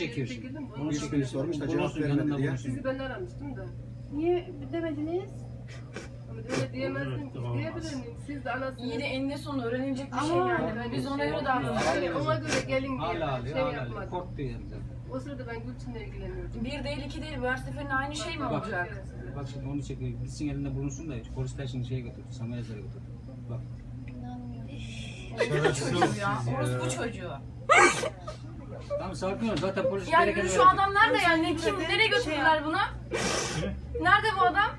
çekiyor şimdi. Bunu. Üç gün sormuş da cevap Bulunsun, vermedi yanında diye. Sizi ben aramıştım da. Niye demediniz? Ama öyle diyemezdim ki. Diyebilir miyim? Siz de anasınız. İyi de eninde sonunda öğrenilecek bir şey yani. Biz ona göre davranıyoruz. Ona göre gelin diye Hala alıyor, şey hala alıyor. yapmadım. Korktu yani zaten. O sırada ben Gülçin'le ilgileniyordum. Bir değil iki değil. Bu her seferinde aynı şey mi Bak, olacak? Bak şimdi onu çekiyor. Gitsin elinde bulunsun da polisler şimdi şeye götürdü. Samayazlara götürdü. Bak. Orospu çocuğu ya. Orospu çocuğu. Tamam sakin ol. Zaten polis Yani gerekeni şu verecek. adam nerede yani? Kim? Nereye götürdüler bunu? Nerede bu adam?